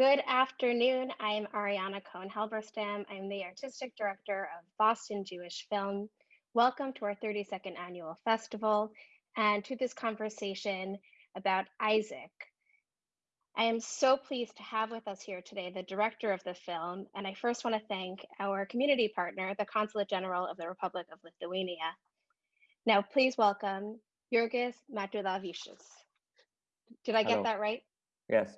Good afternoon. I'm Ariana Cohen-Halberstam. I'm the artistic director of Boston Jewish Film. Welcome to our 32nd annual festival and to this conversation about Isaac. I am so pleased to have with us here today the director of the film, and I first want to thank our community partner, the Consulate General of the Republic of Lithuania. Now, please welcome Jurgis Matulevičius. Did I get Hello. that right? Yes.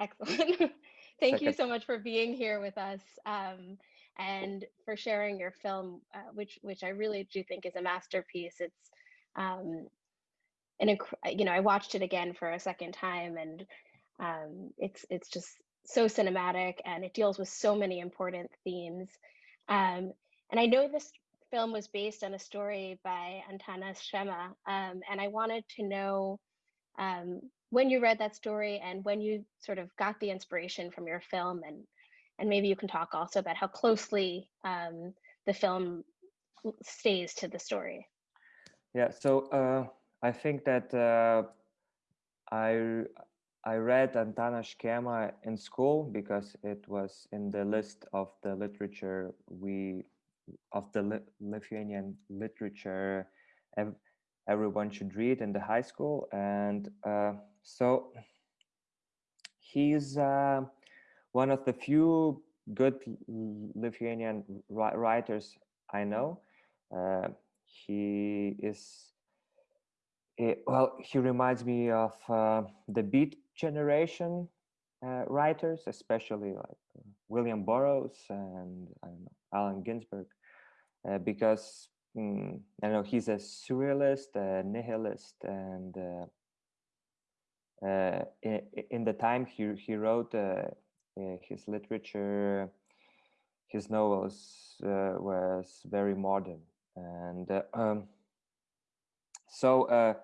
Excellent. Thank you so much for being here with us um, and for sharing your film, uh, which which I really do think is a masterpiece. It's um, an inc- you know I watched it again for a second time, and um, it's it's just so cinematic, and it deals with so many important themes. Um, and I know this film was based on a story by Antanas Škėma, um, and I wanted to know um, when you read that story and when you sort of got the inspiration from your film and and maybe you can talk also about how closely um, the film stays to the story Yeah. So uh, I think that uh, I I read Antanas Škėma in school because it was in the list of the literature we of the Li- Lithuanian literature ev- everyone should read in the high school, and uh, so he's uh, one of the few good Lithuanian writers I know. Uh, he is eh, well. He reminds me of uh, the Beat generation uh, writers, especially like William Burroughs and know Ginsberg, uh, because mm, I know he's a surrealist, a nihilist, and uh, in, in the time he he wrote uh, uh, his literature, his novels uh, was very modern, and uh, um, so uh,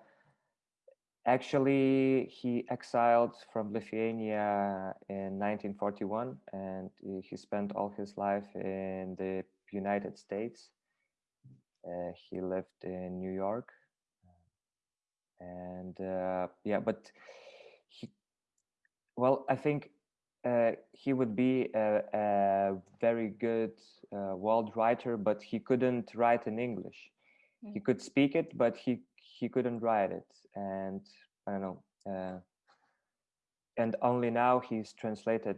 actually he exiled from Lithuania in 1941, and he- he spent all his life in the United States. Uh, he lived in New York, and uh, yeah, but he well, I think uh, he would be a, a very good uh, world writer, but he couldn't write in English. He Mm. could speak it, but he he couldn't write it, and I don't know. Uh, and only now he's translated.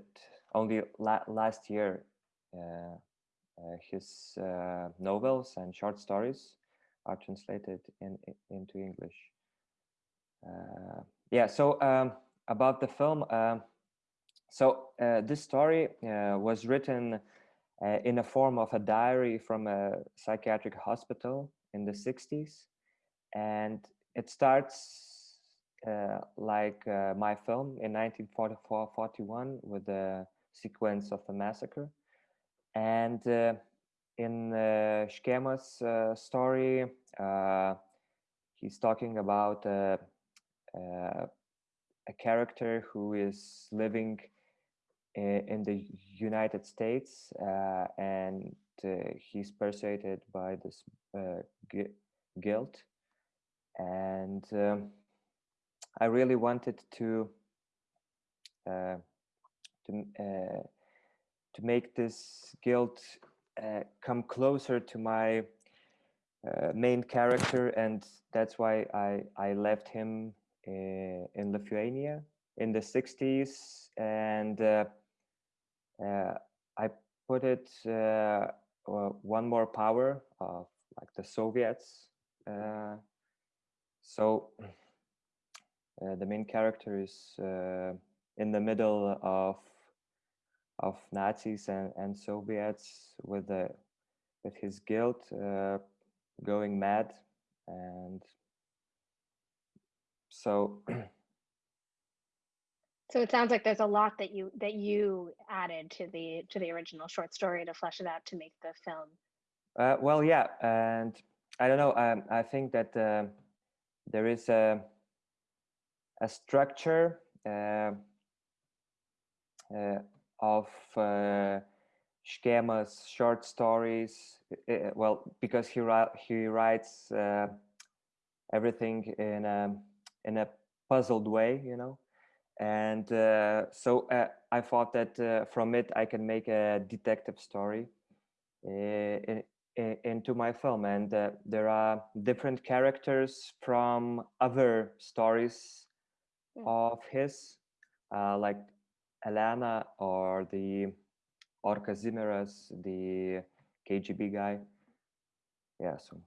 Only la- last year, uh, uh, his uh, novels and short stories are translated in, in into English. Yeah. So um, about the film. Um, so uh, this story uh, was written uh, in a form of a diary from a psychiatric hospital in the 60s, and it starts uh, like uh, my film in 1944-41 with the sequence of the massacre, and uh, in uh, story, he's talking about uh, uh, a character who is living i- in the United States, uh, and uh, he's persuaded by this uh, gui- guilt. And um, I really wanted to uh, to uh, to make this guilt uh, come closer to my uh, main character, and that's why I I left him uh, in Lithuania in the 60s, and uh, uh, I put it uh, uh, one more power of like the Soviets. Uh, so uh, the main character is uh, in the middle of of Nazis and, and Soviets with the with his guilt uh, going mad and so so it sounds like there's a lot that you that you added to the to the original short story to flesh it out to make the film Uh, well, yeah, and I don't know. Um, I think that uh, there is a a structure uh, uh, of uh, Škėma's short stories. well, because he he writes uh, everything in a in a puzzled way, you know, and uh, so uh, I thought that uh, from it I can make a detective story uh, in, in, into my film, and uh, there are different characters from other stories Mm. of his, uh, like Elena or the or Kazimieras, the KGB guy. Yeah, so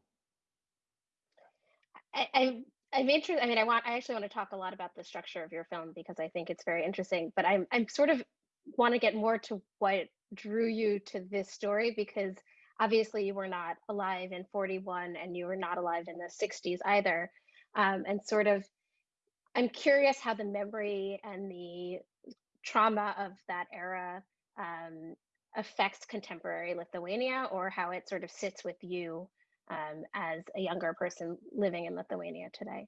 I, I'm I'm interested. I mean, I want I actually want to talk a lot about the structure of your film because I think it's very interesting. But I'm I'm sort of want to get more to what drew you to this story because obviously you were not alive in 41 and you were not alive in the 60s either. Um, and sort of, I'm curious how the memory and the trauma of that era um, affects contemporary Lithuania or how it sort of sits with you um, as a younger person living in Lithuania today?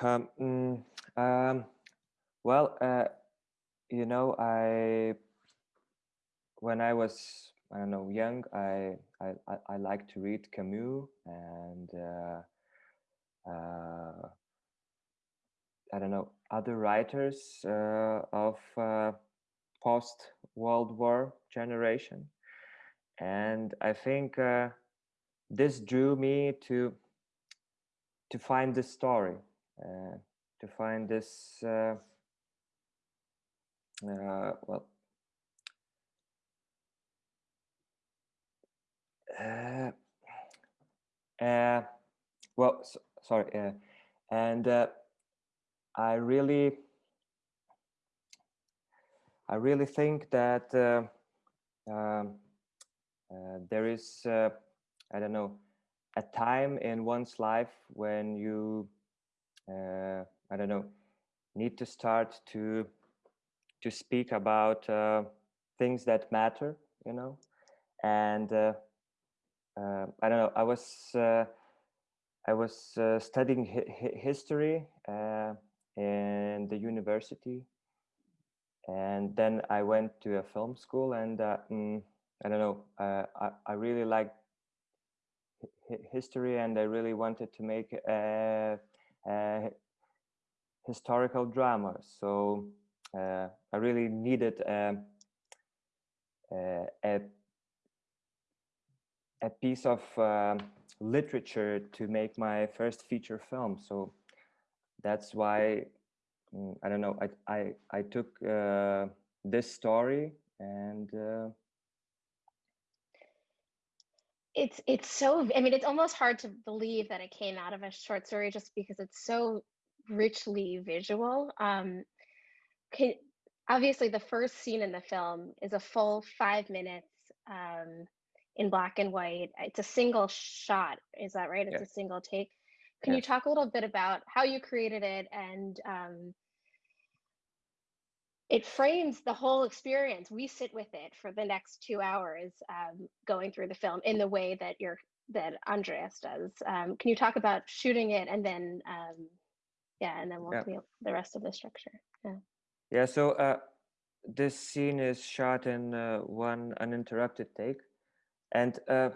Um, mm, um, well, uh, you know, I when I was I don't know young, I I I, like to read Camus and uh, uh, I don't know other writers uh, of uh, post World War generation, and I think uh, this drew me to to find this story, uh, to find this uh, uh, well. Uh, uh, well, so, sorry, uh, and I really, I really think that um, there is, I don't know, a time in one's life when you, uh, I don't know, need to start to to speak about uh, things that matter, you know, and uh, uh, I don't know. I was uh, I was uh, studying hi hi history in the university, and then I went to a film school, and mm, I don't know. I I really liked history, and I really wanted to make a, a historical drama. So uh, I really needed a, a, a a piece of uh, literature to make my first feature film. So that's why mm, I don't know. I I I took uh, this story and. It's it's so i mean it's almost hard to believe that it came out of a short story just because it's so richly visual um can, obviously the first scene in the film is a full five minutes um in black and white. It's a single shot. Is that right? It's a single take. Can yes. you talk a little bit about how you created it and um, it frames the whole experience. We sit with it for the next two hours um, going through the film in the way that you're that Andreas does. Um, can you talk about shooting it and then um, yeah, and then we'll yeah. the rest of the structure. Yeah. Yeah. So uh, this scene is shot in uh, one uninterrupted take and uh,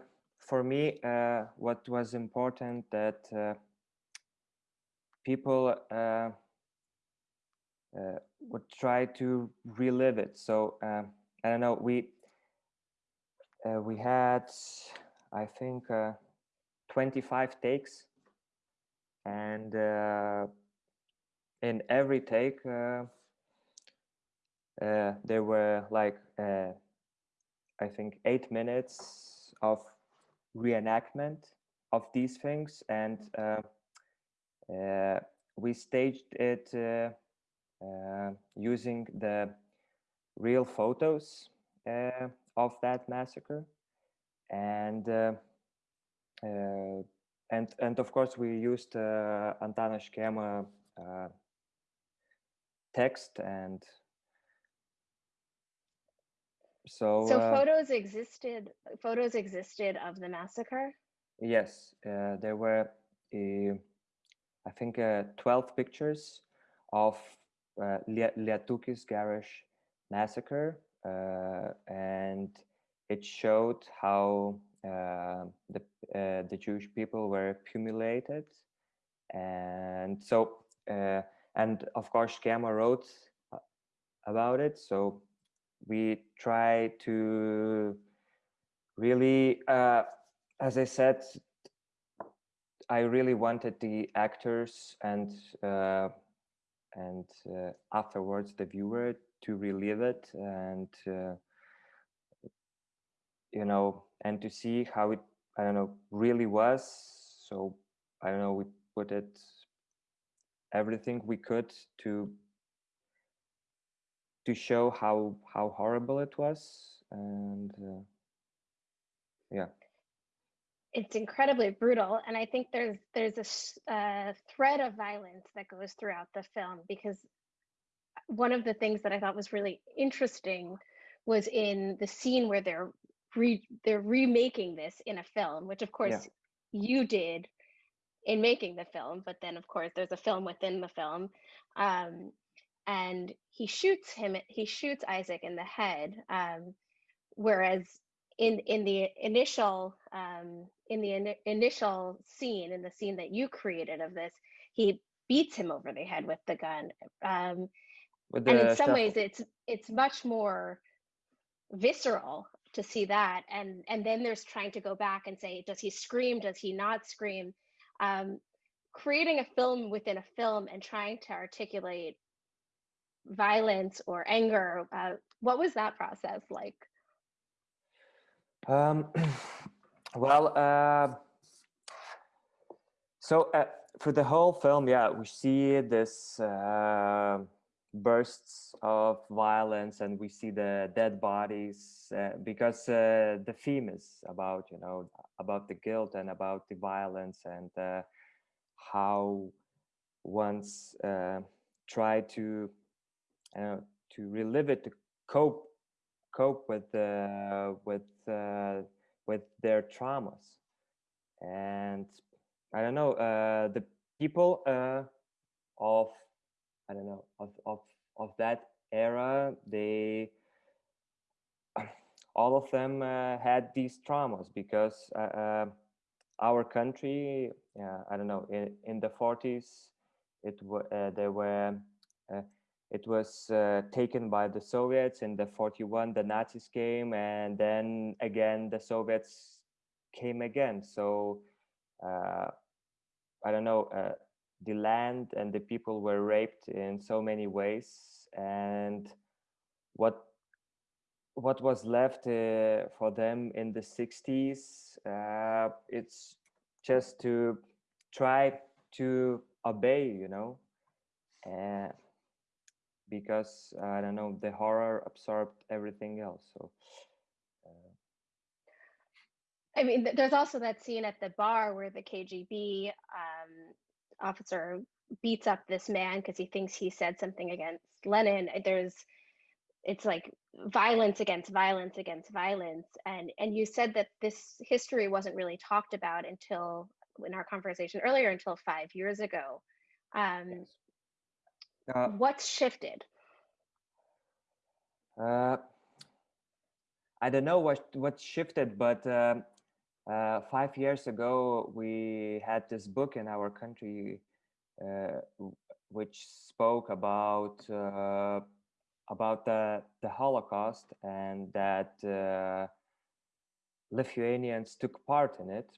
for me, uh, what was important that uh, people uh, uh, would try to relive it. So uh, I don't know. We we had, I think, 25 takes, and in every take, there were like I think, eight minutes of reenactment of these things. And uh, uh, we staged it uh, uh using the real photos uh, of that massacre. And uh, and and of course we used uh, Antanas Škėma text and so so uh, photos existed photos existed of the massacre yes uh, there were uh, i think uh, 12 pictures of uh, Lietūkis garage massacre uh, and it showed how uh, the the Jewish people were accumulated, and so and of course Škėma wrote about it. So we try to really uh, as i said i really wanted the actors and uh, and uh, afterwards the viewer to relive it and uh, you know and to see how it i don't know really was. So i don't know we put it everything we could to to show how how horrible it was and uh, yeah it's incredibly brutal and i think there's there's a uh, thread of violence that goes throughout the film because one of the things that i thought was really interesting was in the scene where they're re- they're remaking this in a film which of course yeah. you did in making the film but then of course there's a film within the film um, and he shoots him he shoots isaac in the head um, whereas in in the initial um, in the in, initial scene in the scene that you created of this he beats him over the head with the gun. Um, with the and in some shuffle. ways it's it's much more visceral to see that. And and then there's trying to go back and say does he scream? Does he not scream? Um, creating a film within a film and trying to articulate violence or anger uh, what was that process like um, well uh, so uh, for the whole film yeah we see this uh, bursts of violence and we see the dead bodies uh, because uh, the theme is about you know about the guilt and about the violence and how once try to uh, to relive it, to cope cope with uh, with uh, with their traumas. And I don't know uh, the people uh, of I don't know of of of that era. They all of them uh, had these traumas because uh, our country, I don't know, in, in the 40s, it uh, there were uh, it was uh, taken by the Soviets in the 41, the Nazis came and then again the Soviets came again. So uh, I don't know, uh, the land and the people were raped in so many ways and what what was left uh, for them in the 60s, uh, it's just to try to obey, you know, and because I don't know the horror absorbed everything else. So. Uh... I mean, there's also that scene at the bar where the KGB um, officer beats up this man because he thinks he said something against Lenin. There's, it's like violence against violence against violence, and and you said that this history wasn't really talked about until in our conversation earlier until five years ago. Um, yes. Uh, What's shifted? Uh, I don't know what what shifted, but uh, uh, five years ago we had this book in our country uh, which spoke about uh, about the the Holocaust and that uh, Lithuanians took part in it,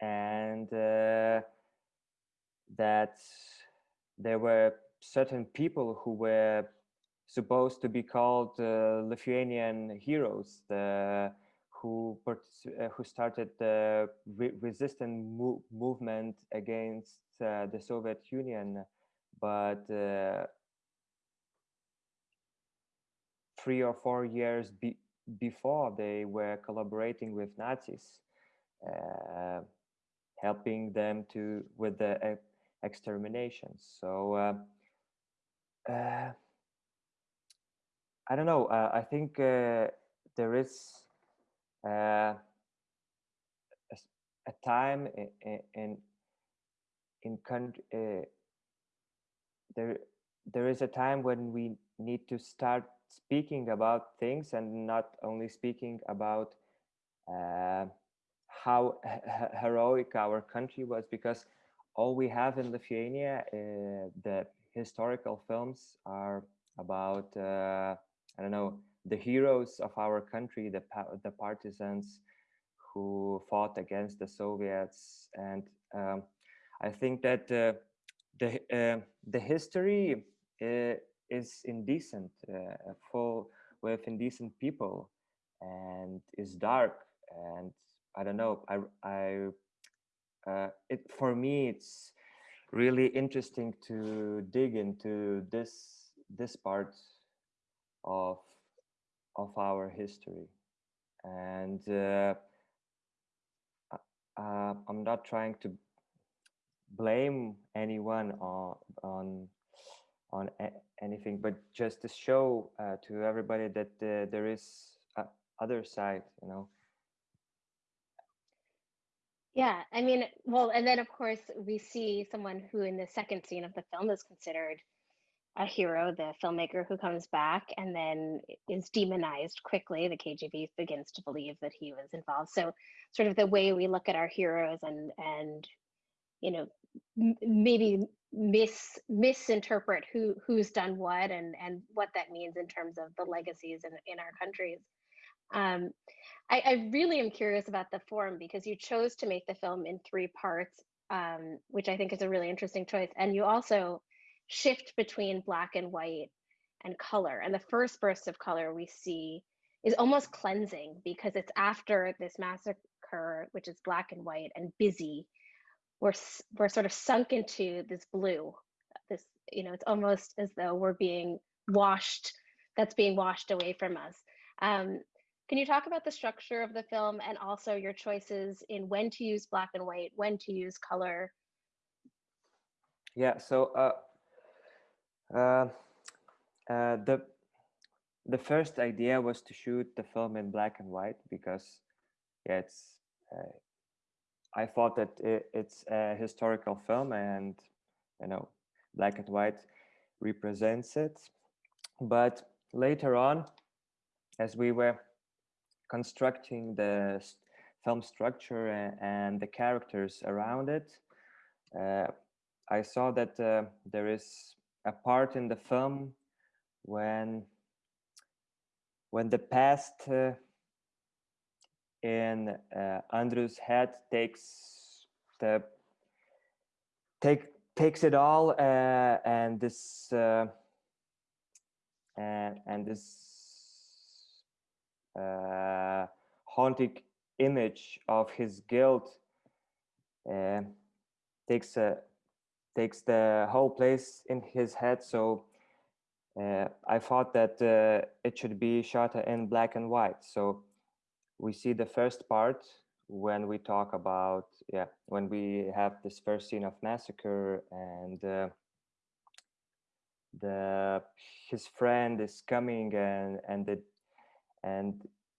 and that there were certain people who were supposed to be called uh, Lithuanian heroes, who uh, who started the re resistance mo movement against uh, the Soviet Union, but three or four years be before they were collaborating with Nazis, uh, helping them to with the exterminations. So uh, uh, I don't know. Uh, I think uh, there is uh, a, a, time in in, in country. Uh, there there is a time when we need to start speaking about things and not only speaking about uh, how heroic our country was because all we have in Lithuania, the historical films are about uh, I don't know the heroes of our country, the the partisans who fought against the Soviets, and um, I think that uh, the uh, the history uh, is indecent, uh, full with indecent people, and is dark, and I don't know. I I uh, it for me it's really interesting to dig into this this part of of our history. And uh, uh, i'm not trying to blame anyone on on on anything but just to show uh, to everybody that uh, there is a other side you know yeah, I mean, well, and then of course we see someone who in the second scene of the film is considered a hero, the filmmaker who comes back and then is demonized quickly. The KGB begins to believe that he was involved. So, sort of the way we look at our heroes and and you know maybe mis misinterpret who who's done what and and what that means in terms of the legacies in in our countries. Um, I, I, really am curious about the form because you chose to make the film in three parts, um, which I think is a really interesting choice. And you also shift between black and white and color. And the first burst of color we see is almost cleansing because it's after this massacre, which is black and white and busy. We're, we're sort of sunk into this blue. This, you know, it's almost as though we're being washed, that's being washed away from us. Um, can you talk about the structure of the film and also your choices in when to use black and white, when to use color? Yeah, so uh, uh, uh, the the first idea was to shoot the film in black and white because yeah, it's uh, I thought that it, it's a historical film and you know black and white represents it. But later on, as we were constructing the film structure and, and the characters around it, uh, I saw that uh, there is a part in the film when when the past uh, in uh, Andrew's head takes the take takes it all uh, and this uh, and and this uh, haunting image of his guilt uh, takes a takes the whole place in his head. So uh, I thought that uh, it should be shot in black and white. So we see the first part when we talk about yeah when we have this first scene of massacre and uh, the his friend is coming and and the and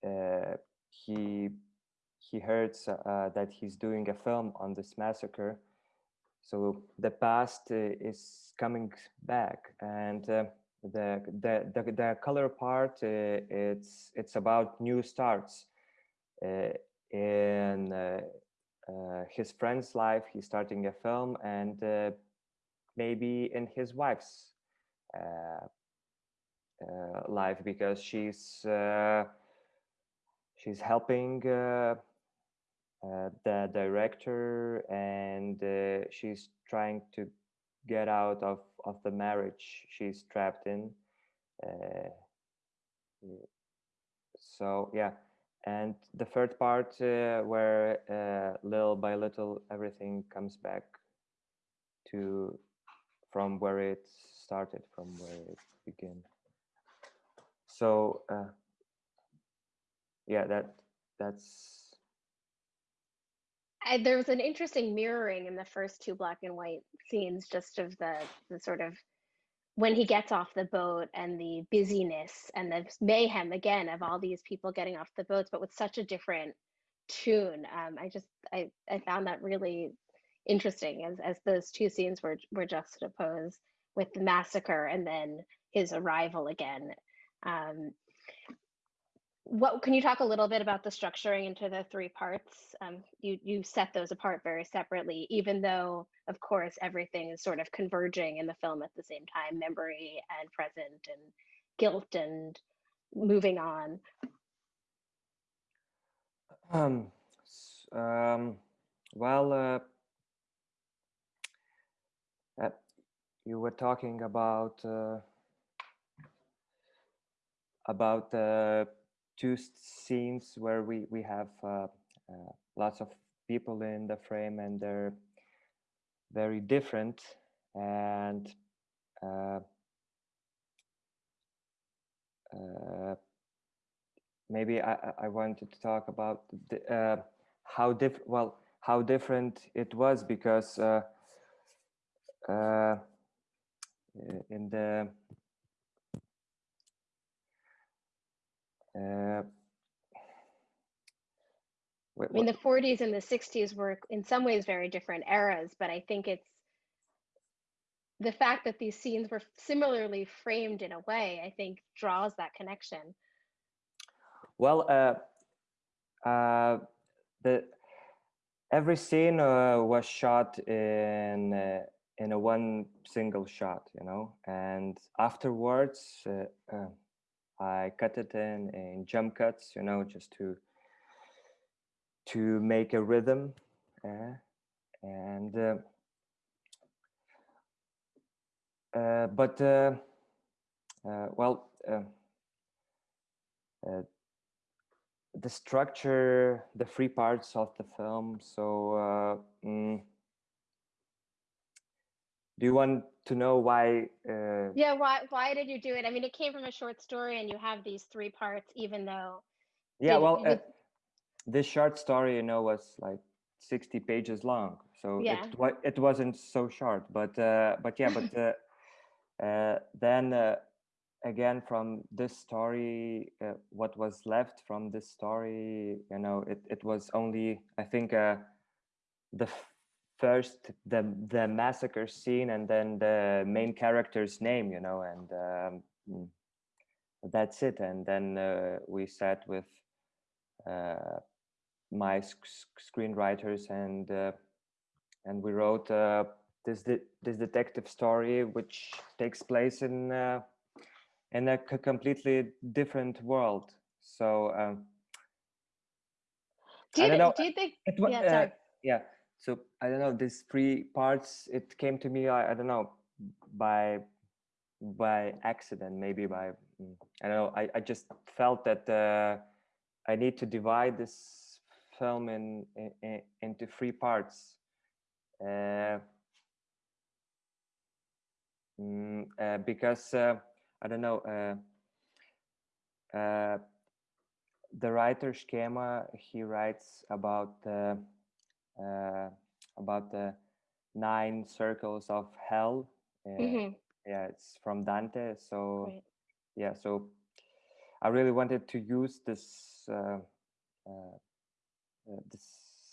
uh, he he heard uh, that he's doing a film on this massacre. So the past uh, is coming back, and the, the the the color part it's it's about new starts in uh, his friend's life he's starting a film and uh, maybe in his wife's uh, uh, life because she's uh, she's helping uh, the director and she's trying to get out of of the marriage she's trapped in. So yeah. And the third part uh, where uh, little by little everything comes back to from where it started from where it began so uh, yeah that that's I, there was an interesting mirroring in the first two black and white scenes just of the the sort of when he gets off the boat and the busyness and the mayhem again of all these people getting off the boats but with such a different tune. Um, i just I, I found that really interesting as, as those two scenes were were juxtaposed with the massacre and then his arrival again um, what can you talk a little bit about the structuring into the three parts? Um, you you set those apart very separately, even though, of course, everything is sort of converging in the film at the same time: memory and present, and guilt and moving on. Um, um, well, uh, uh, you were talking about uh, about the two scenes where we we have uh, uh, lots of people in the frame and they're very different and uh, uh maybe I, I wanted to talk about the, uh, how different well how different it was because uh, in the Uh, I mean, the 40s and the 60s were in some ways very different eras, but I think it's the fact that these scenes were similarly framed in a way, I think draws that connection. Well, uh, uh, the every scene uh, was shot in uh, in a one single shot, you know, and afterwards uh, uh, I cut it in in jump cuts, you know, just to to make a rhythm, uh, and uh, uh, but uh, uh, well, uh, the structure, the three parts of the film. So. Mm, do you want to know why uh, yeah why why did you do it i mean it came from a short story and you have these three parts even though yeah well uh, this short story you know was like 60 pages long so yeah. it, it wasn't so short but uh, but yeah but uh, uh, then uh, again from this story what was left from this story you know it, it was only i think the first the the massacre scene and then the main character's name you know and um, mm, that's it. And then uh, we sat with uh, my sc screenwriters and uh, and we wrote uh, this this detective story which takes place in uh, in a completely different world. So um, do you, do you think it, yeah, uh, sorry. yeah so i don't know these three parts it came to me i, I don't know by by accident maybe by mm, i don't know i, I just felt that uh, i need to divide this film in, in into three parts. Uh, mm, uh, because uh, i don't know uh, uh, the writer Škėma he writes about about the nine circles of hell. Uh, mm-hmm. Yeah, it's from Dante. So yeah, so I really wanted to use this uh, uh, uh this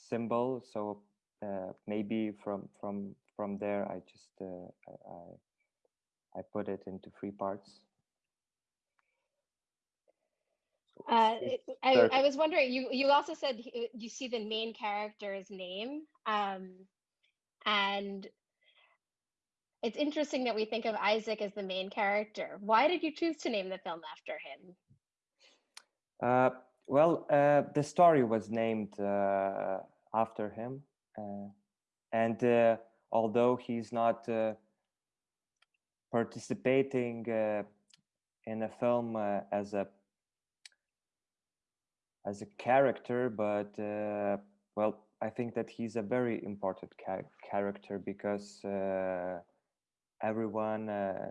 symbol. So uh, maybe from from from there, I just I, I I put it into three parts. Uh, I, I was wondering, you, you also said you see the main character's name. Um, and it's interesting that we think of Isaac as the main character. Why did you choose to name the film after him? Uh, well, uh, the story was named uh, after him. Uh, and uh, although he's not participating in a film as a as a character, but uh, well, I think that he's a very important character because uh, everyone uh,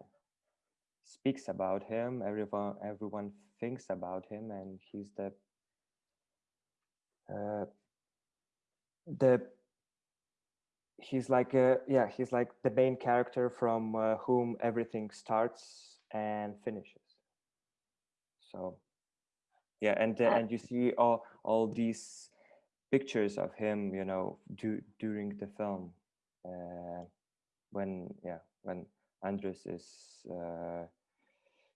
speaks about him. Everyone, everyone thinks about him, and he's the uh, the he's like a, yeah he's like the main character from uh, whom everything starts and finishes. So yeah and uh, and you see all all these pictures of him you know do, during the film uh, when yeah when Andrius is uh,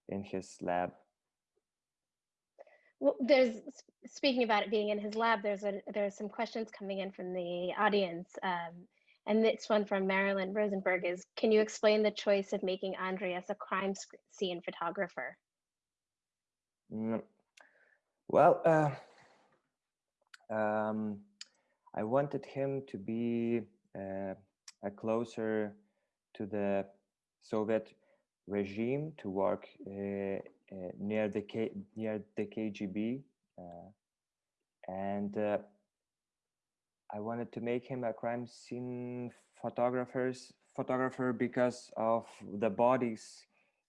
in his lab Well, there's speaking about it being in his lab. There's a there's some questions coming in from the audience, um, and this one from Marilyn Rosenberg is: Can you explain the choice of making Andreas a crime scene photographer? Mm, well, uh, um, I wanted him to be uh, a closer to the Soviet regime to work uh, uh, near the K near the KGB, uh, and uh, I wanted to make him a crime scene photographers photographer because of the bodies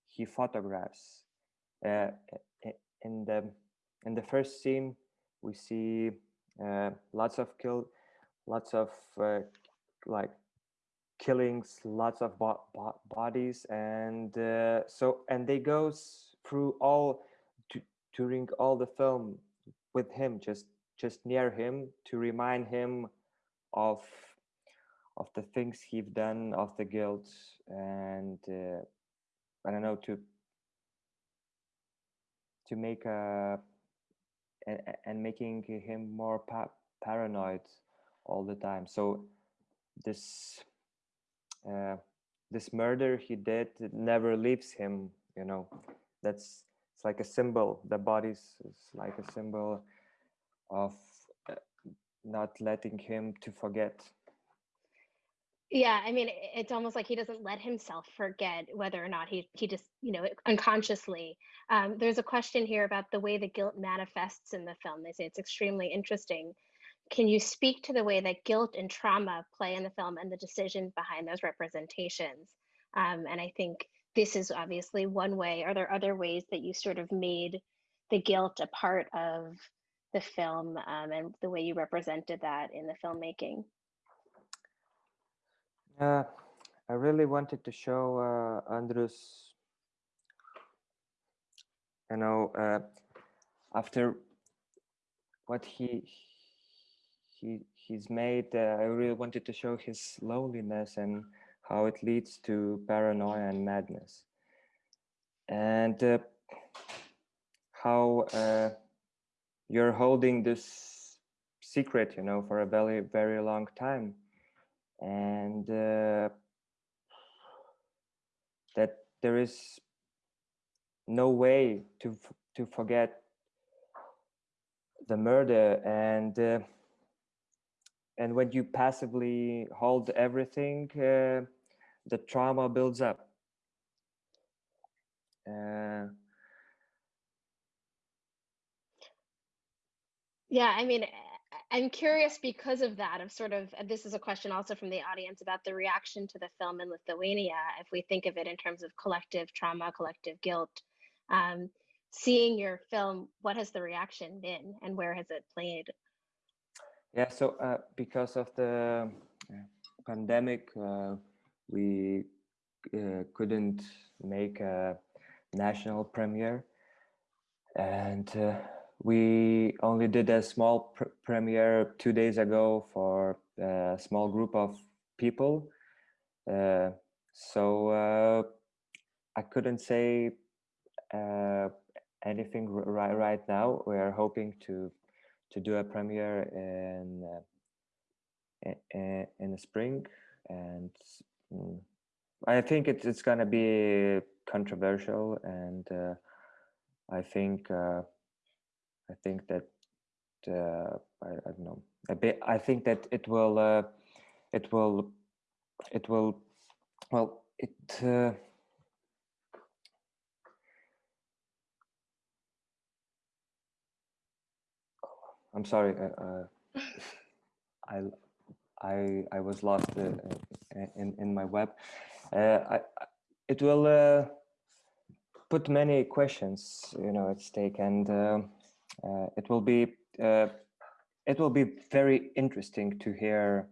he photographs. in the in the first scene, we see lots of kill, lots of like killings lots of bo bo bodies and uh, so and they goes through all during all the film with him just just near him to remind him of of the things he've done of the guilt and uh, i don't know to to make a and, and making him more pa paranoid all the time. So this uh, this murder he did never leaves him you know. That's it's like a symbol. The bodies is like a symbol of uh, not letting him to forget yeah i mean it's almost like he doesn't let himself forget whether or not he he just you know unconsciously um, there's a question here about the way the guilt manifests in the film they say it's extremely interesting can you speak to the way that guilt and trauma play in the film and the decision behind those representations? Um, and I think this is obviously one way. Are there other ways that you sort of made the guilt a part of the film um, and the way you represented that in the filmmaking? Uh, I really wanted to show uh, Andrius, you know, uh, after what he he he's made uh, i really wanted to show his loneliness and how it leads to paranoia and madness. And uh, how uh, you're holding this secret you know for a very very long time and uh, that there is no way to to forget the murder and uh, and when you passively hold everything uh, the trauma builds up. Uh, yeah i mean i'm curious because of that of sort of this is a question also from the audience about the reaction to the film in lithuania if we think of it in terms of collective trauma collective guilt um, seeing your film what has the reaction been and where has it played? Yeah, so uh, because of the pandemic, uh, we uh, couldn't make a national premiere, and uh, we only did a small pr premiere two days ago for a small group of people. Uh, so I couldn't say anything right right now. We are hoping to to do a premiere in uh, in the spring, and mm, I think it's it's gonna be controversial, and uh, I think uh, I think that uh, I, I, don't know bit. I think that it will uh, it will it will well it. Uh, I'm sorry. Uh, uh I I I was lost uh, in in my web. I, it will put many questions, you know, at stake, and it will be it will be very interesting to hear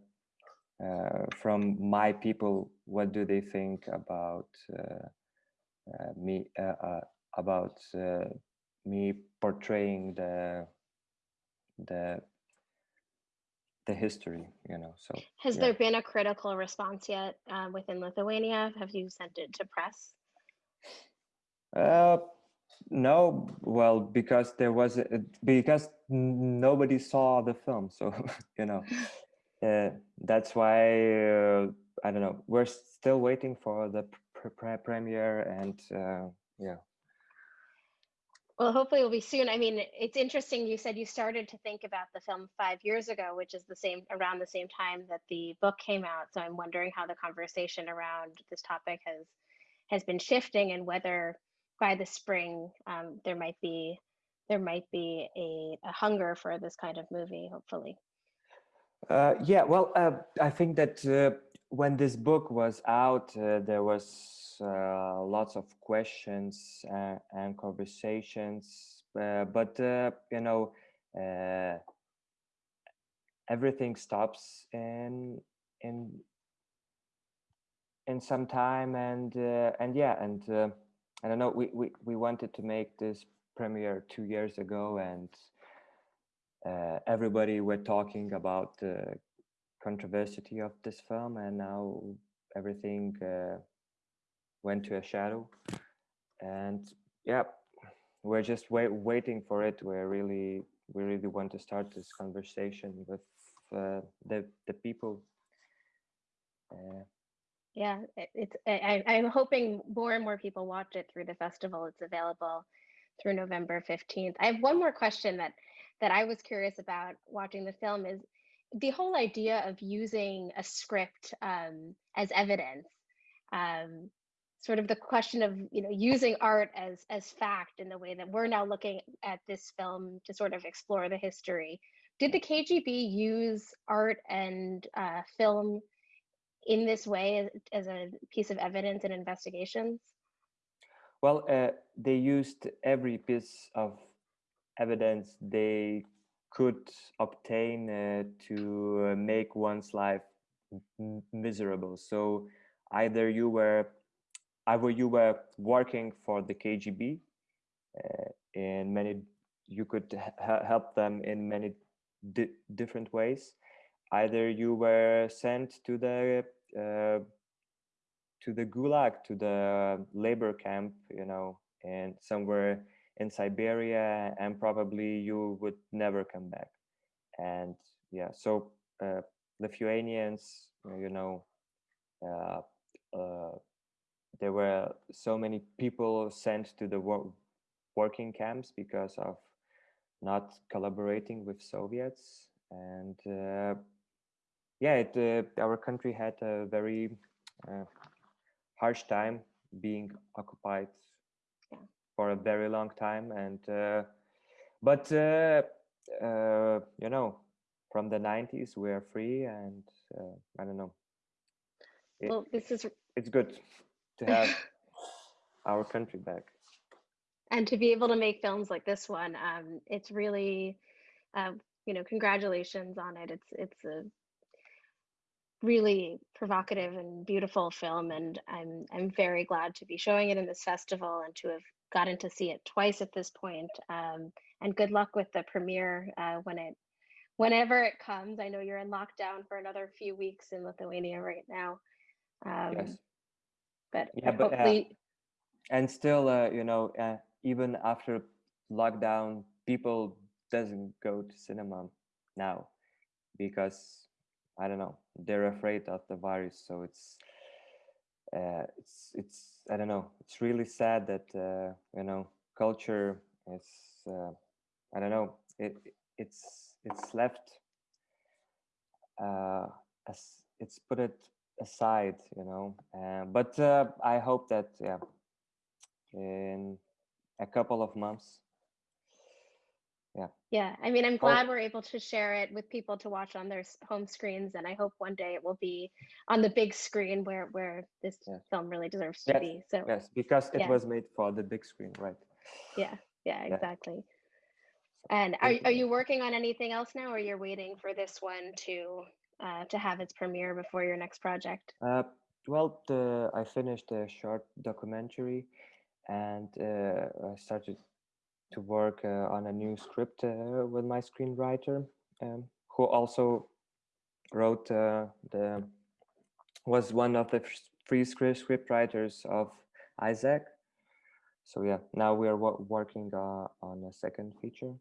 uh, from my people what do they think about uh, uh, me about me portraying the the the history you know so has yeah. there been a critical response yet uh, within lithuania have you sent it to press uh no, well, because there was a, because nobody saw the film, so you know, uh, that's why uh, I don't know. We're still waiting for the pr pr premiere, and uh, yeah. Well, hopefully it'll be soon. I mean, it's interesting. You said you started to think about the film five years ago, which is the same around the same time that the book came out. So I'm wondering how the conversation around this topic has has been shifting, and whether by the spring um, there might be there might be a, a, hunger for this kind of movie. Hopefully. Uh, yeah. Well, uh, I think that uh, when this book was out, uh, there was uh, lots of questions uh, and conversations, but you know, everything stops in in in some time, and and yeah, and I know. We we we wanted to make this premiere two years ago, and uh, everybody were talking about the controversy of this film, and now everything uh, went to a shadow and yeah we're just wait, waiting for it we're really we really want to start this conversation with uh, the the people uh, yeah it's I, i'm hoping more and more people watch it through the festival. It's available through november 15th i have one more question that that i was curious about watching the film is the whole idea of using a script um, as evidence um, sort of the question of you know using art as as fact in the way that we're now looking at this film to sort of explore the history. Did the kgb use art and uh, film in this way as, a piece of evidence in investigations well uh, they used every piece of evidence they could obtain uh, to uh, make one's life miserable so either you were either you were working for the KGB uh, many, you could help them in many di different ways. Either you were sent to the uh, to the gulag, to the labor camp, you know, and somewhere in Siberia, and probably you would never come back. And yeah, so uh, Lithuanians, you know, uh, uh, there were so many people sent to the wor working camps because of not collaborating with Soviets. And uh, yeah, it, uh, our country had a very uh, harsh time being occupied for a very long time. And uh, but uh, uh, you know, from the 90s, we are free, and I don't know. It, well, this is it's good to have our country back. And to be able to make films like this one, um, it's really, uh, you know, congratulations on it. It's it's a really provocative and beautiful film, and I'm I'm very glad to be showing it in this festival and to have gotten to see it twice at this point. Um, and good luck with the premiere uh, when it whenever it comes. I know you're in lockdown for another few weeks in Lithuania right now. Um, yes but yeah, but uh, hopefully. Uh, and still, uh, you know, uh, even after lockdown, people doesn't go to cinema now because I don't know they're afraid of the virus. So it's uh, it's it's I don't know. It's really sad that uh, you know culture is uh, I don't know it it's it's left uh, as it's put it aside you know uh, but uh, i hope that yeah in a couple of months yeah yeah i mean i'm glad oh. we're able to share it with people to watch on their home screens and i hope one day it will be on the big screen where where this yes. film really deserves to yes. be so yes because it yeah. was made for the big screen right yeah yeah exactly yeah. and are, are you working on anything else now or you're waiting for this one to uh, to have its premiere before your next project? Uh, well, the, I finished a short documentary and uh, I started to work uh, on a new script uh, with my screenwriter, um, who also wrote uh, the was one of the free script writers of Isaac. so yeah, now we are working uh, on a second feature.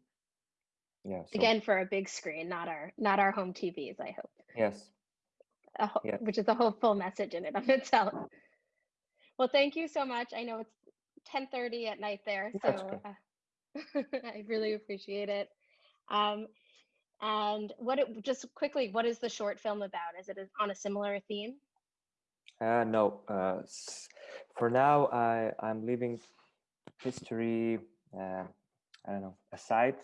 Yeah. So, Again, for a big screen, not our not our home TVs. I hope, Yes. ho- Yeah. which is a hopeful message in and of itself. Well, thank you so much. I know it's 10:30 at night there, so uh, I really appreciate it. Um, and what it, just quickly, what is the short film about? Is it on a similar theme? Uh, no. Uh, for now, I I'm leaving history. Uh, I don't know aside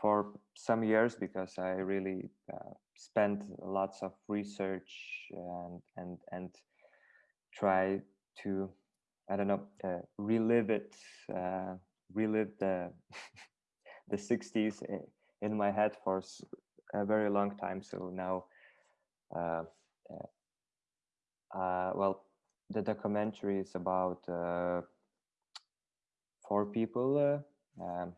for some years because I really uh, spent lots of research and and and try to I don't know uh, relive it, uh, relive the the 60s i- in my head for a very long time. So now, uh, uh, uh, well, the documentary is about uh, four people uh, um,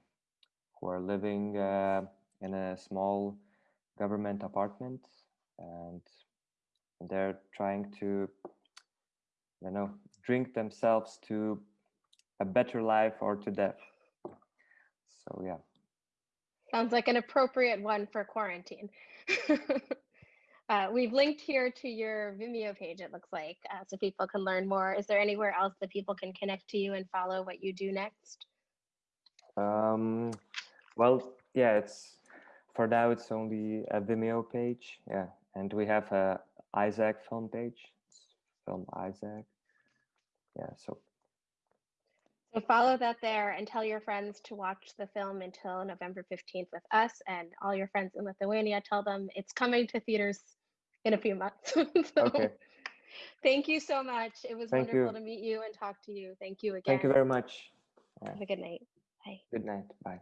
who are living uh, in a small government apartment and they're trying to you know drink themselves to a better life or to death so yeah Sounds like an appropriate one for quarantine. uh, we've linked here to your Vimeo page, it looks like, uh, so people can learn more. Is there anywhere else that people can connect to you and follow what you do next? um well yeah it's for now it's only a vimeo page yeah and we have a isaac film page it's film isaac yeah so So follow that there and tell your friends to watch the film until November 15th with us and all your friends in Lithuania. Tell them it's coming to theaters in a few months. So, okay Thank you so much. It was Thank wonderful you. to meet you and talk to you. Thank you again. thank you very much. Have a good night. Bye. good night bye